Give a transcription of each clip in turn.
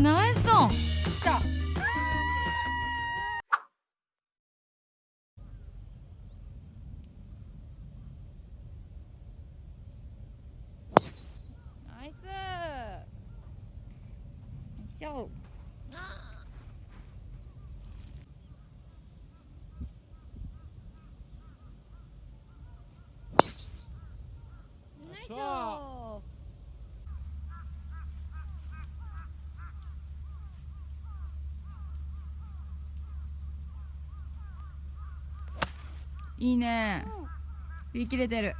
ナイスオン来たナイスよいしょナイスオいいね。振り切れてる。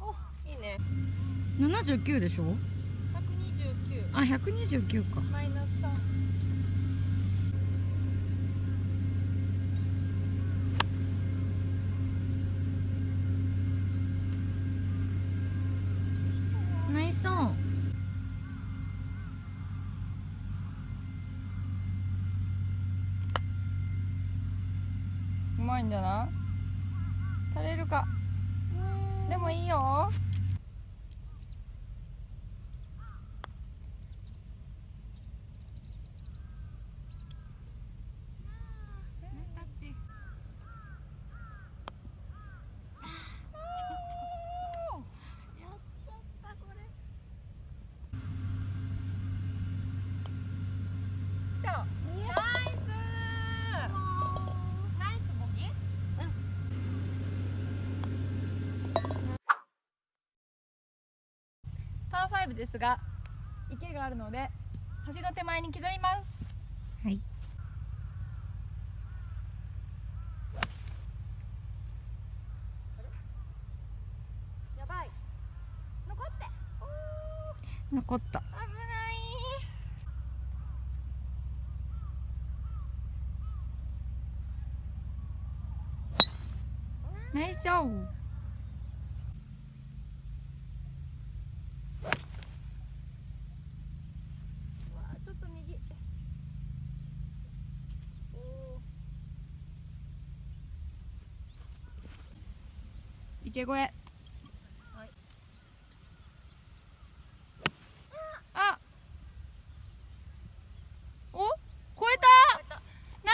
おいいね。79でしょ？129あ129か。マイナス3ナイスオン。うまいんだな垂れるか。でもいいよナイスタッチやっちゃったこれ来たナイスナイスボギパー5ですが池があるので橋の手前に刻みます。はい。やばい。残って。残った。危ない。ナイスショーうわちょっと右おー池越え。あ。お？超えた。ナ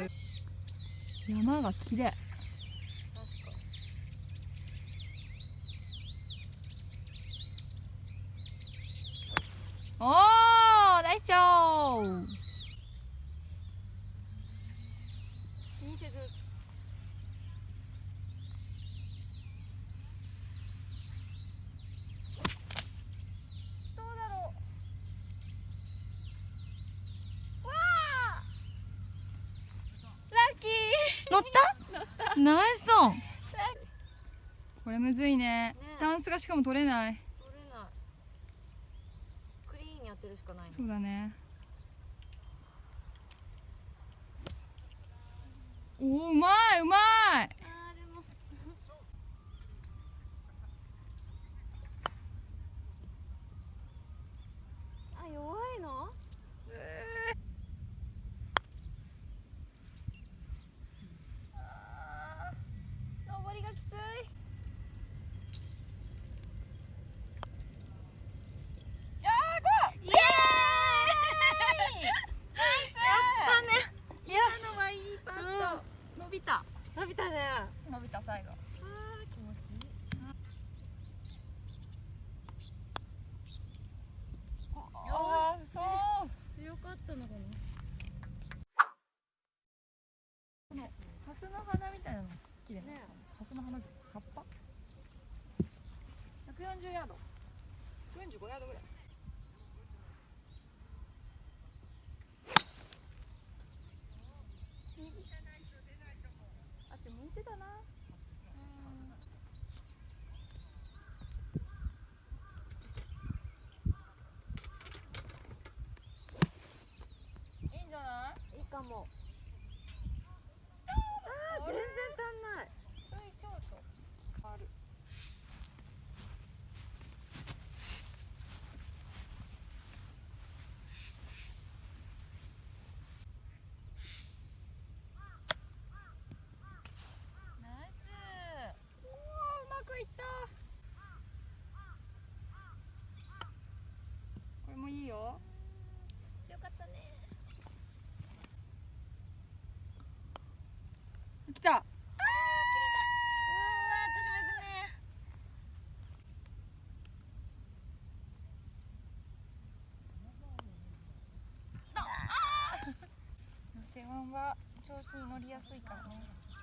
イス。山が綺麗。おーナイスショー気にせずどうだろうわあラッキー乗ったナイスオン。これむずいね。スタンスがしかも取れない。取れない。クリーンにやってるしかないね。そうだね。おーうまいうまいあーでもあ弱いのあー登りがきついやーゴーイエーイナイスだね今のはいいパスト伸びた伸びたね伸びた最後あー気持ちいいあーそう強かったのかなハスの花みたいなの綺麗ねねハスの花じゃん葉っぱ140ヤード。45ヤードぐらい。あっち向いてたないいんじゃないいいかもあー全然足んないちょいショートあるは調子に乗りやすいからね。